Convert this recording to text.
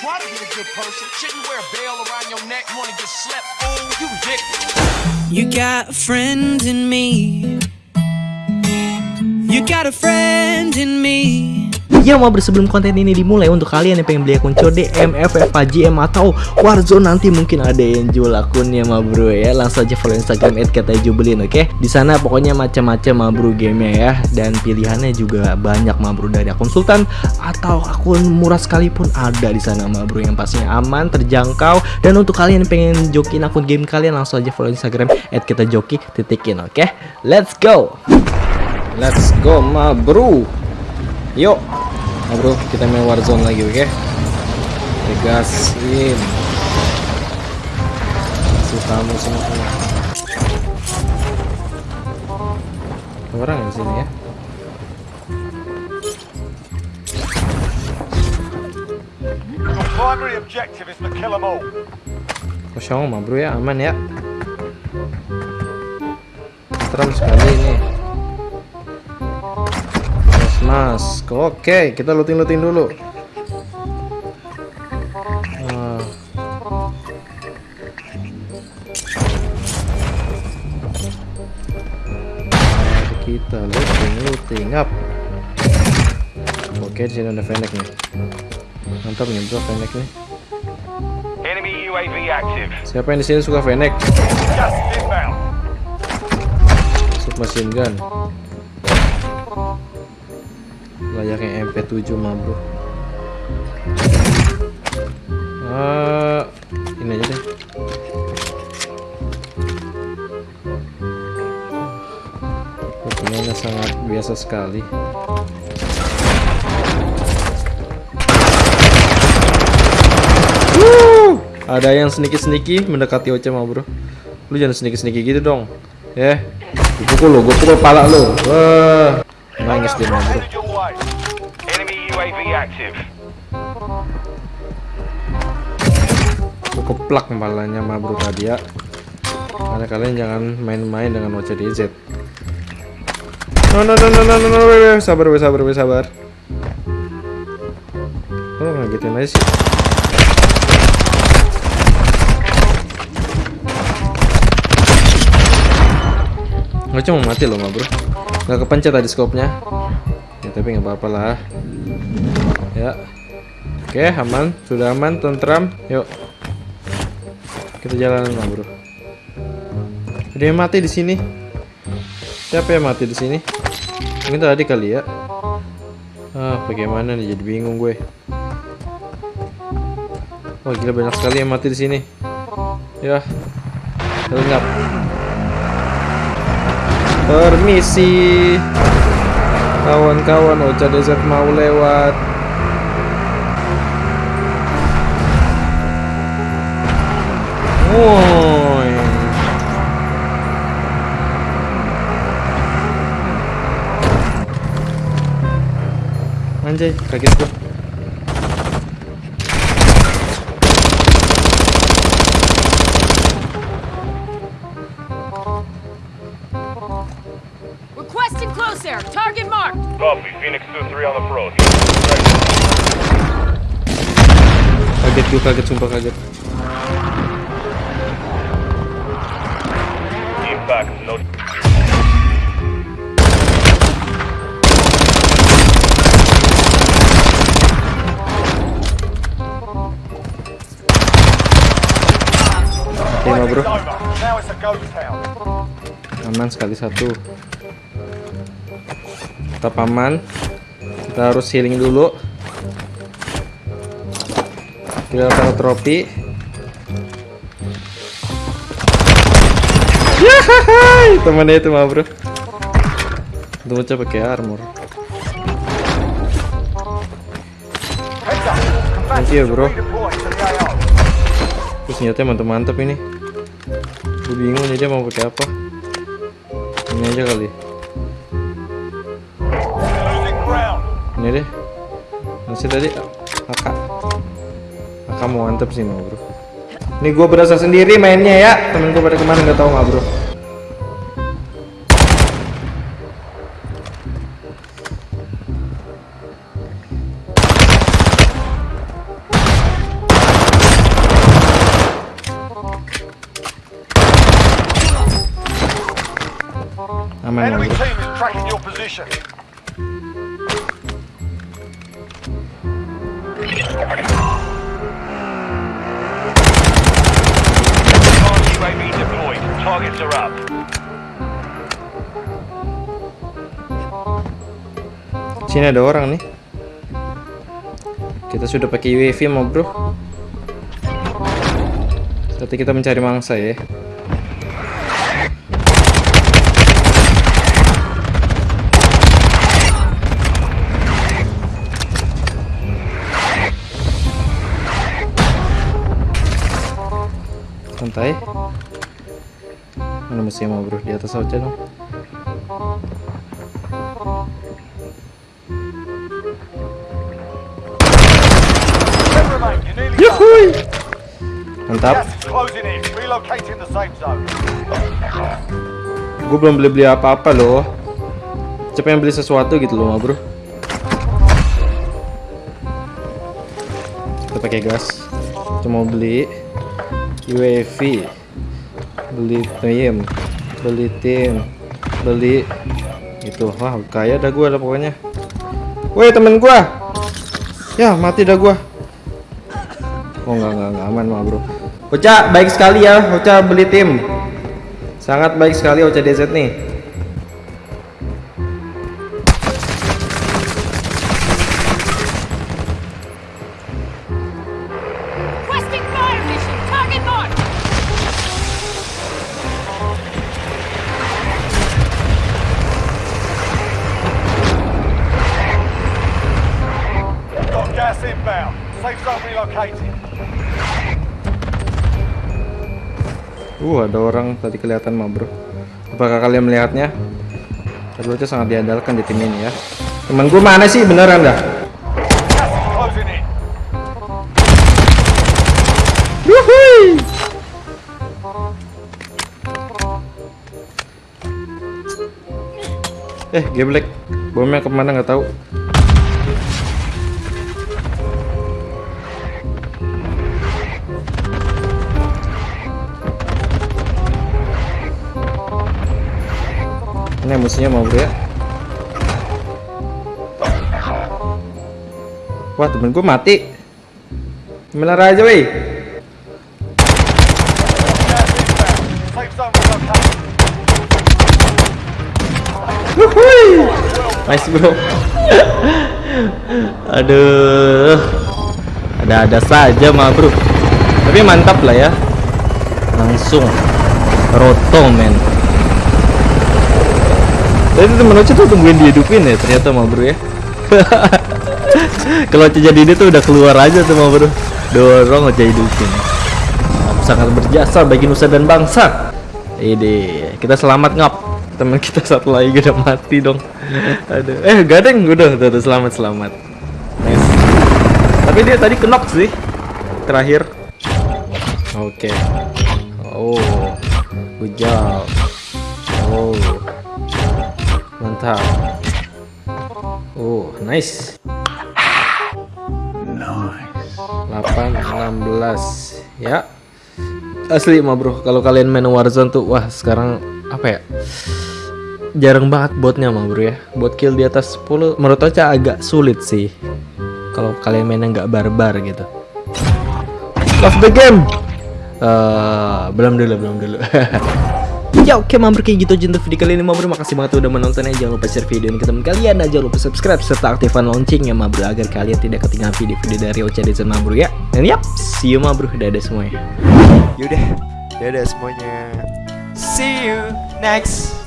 try to be a good person. Shouldn't wear a around your neck. Wanna get slept? You ridiculous. You got a friend in me. You got a friend in me. Ya mau sebelum konten ini dimulai untuk kalian yang pengen beli akun COD, MFF, GM atau Warzone nanti mungkin ada yang jual akunnya ma bro ya. Langsung aja follow Instagram @katajubelin oke. Okay? Di sana pokoknya macam-macam ma bro gamenya ya dan pilihannya juga banyak ma bro dari akun sultan atau akun murah sekalipun ada di sana ma bro yang pastinya aman, terjangkau dan untuk kalian yang pengen jokin akun game kalian langsung aja follow Instagram @katajoki titikin oke. Okay? Let's go. Let's go ma bro. Yuk Nah bro, kita main Warzone lagi, oke? Okay? Tegasin. Kasih kamu semua. Orang di sini ya. primary objective is to kill them all. Kosong mah bro ya, aman ya. Serem sekali ini. Mas, oke kita looting-looting dulu. Ah. kita looting looting up. Oke di sini ada Fennec nih. Mantap nih bro Fennec nih. Enemy UAV active. Siapa yang di sini suka Fennec? Submachine gun layaknya MP7 mah bro uh, ini aja deh. Permainannya sangat biasa sekali. Ada yang sneaky-sneaky mendekati Oce mah bro. Lu jangan sneaky-sneaky gitu dong ya. Yeah. dipukul lo gue pukul pala lo wah. Nangis dia mah bro keplak kepalanya mah bro tadi ya karena kalian jangan main-main dengan OCDZ no no no no no no, no. We, we. sabar we, sabar we, sabar. Oh ngagetin aja sih? Nggak cuma mati loh mah bro. Nggak kepencet tadi skopnya ya tapi nggak apa-apa lah ya. Oke aman. Sudah aman tentram. Yuk. Kita jalan lah bro. Ada yang mati di sini? Siapa yang mati di sini? Mungkin tadi kali ya. Ah bagaimana nih? Jadi bingung gue. Wah gila banyak sekali yang mati di sini. Ya. Lengkap. Permisi. Kawan-kawan Ocha Desert mau lewat Woi. Anjay, kaget gua. Requesting close air. Target marked. Copy. Phoenix 2-3 on the pro. Kaget gua, kaget sumpah kaget. Back. No. Lima bro. Aman sekali satu. Tetap aman. Kita harus healing dulu. Kita taruh trofi. Yahai, temannya itu mah bro. Bocah pakai armor. Thank you bro. Terus senjatanya mantap-mantap ini. Gue bingung dia mau pakai apa. Ini aja kali. Ini deh. Masih tadi AK. AK mau mantap sih mau bro. Ini gue berasa sendiri mainnya ya. Temen gue pada ke mana nggak tahu nggak bro. Aman ma Enemy team is tracking your position. UAV deployed. Targets are up. Sini ada orang nih. Kita sudah pakai UAV ma bro. Berarti kita mencari mangsa ya. Santai. Mana musuhnya mau bro? Di atas aja dong. Yuhui. Mantap. Gue belum beli-beli apa-apa loh. Yang beli sesuatu gitu loh, bro. Kita pakai gas. Kita mau beli UAV, beli tim, beli tim, beli itu. Wah, kaya dah gue lah pokoknya. Woi temen gua. Ya mati dah gua. Oh enggak enggak enggak aman mah bro. Ocha baik sekali ya. Ocha beli tim. Sangat baik sekali Ocha DZ nih. Gas inbound. Safe zone relocated. Uh ada orang tadi kelihatan mah bro. Apakah kalian melihatnya? Tadi Ocha sangat diandalkan di tim ini ya. Temen gua mana sih beneran dah? Eh, geblek. Bomnya ke mana nggak tahu. Ini musuhnya mau bro ya. Wah temen gue mati. Gimana aja relocated. Wuhui. Nice bro. Aduh. Ada-ada saja mah bro. Tapi mantap lah ya. Langsung roto men. Tadi temen Oce tuh tungguin dihidupin ya ternyata mah bro ya. Kalau Oce jadi dia tuh udah keluar aja tuh mah bro. Dorong Oce hidupin. Sangat berjasa bagi nusa dan bangsa. Ide, kita selamat ngap. Teman kita satu lagi udah mati dong. Aduh, eh gadeng udah, udah, udah selamat selamat. Nice. Tapi dia tadi kenok sih. Terakhir. Oke. Oh, good job. Oh, mantap. Oh, nice. Nice. 8, 16 ya. Asli mah bro, kalau kalian main Warzone tuh wah sekarang apa ya? Jarang banget botnya mah bro ya. Bot kill di atas 10 menurut Ocha agak sulit sih. Kalau kalian mainnya nggak barbar gitu. Love the game. Eh, belum dulu, belum dulu. Ya oke mampir kayak gitu aja untuk video kali ini mampir makasih banget udah menontonnya jangan lupa share video ini ke teman kalian. Dan jangan lupa subscribe serta aktifkan loncengnya mabro agar kalian tidak ketinggalan video-video dari Ocha Dezen Mabro ya. Dan yap see you mabro dadah semuanya. Yaudah, dadah semuanya. See you next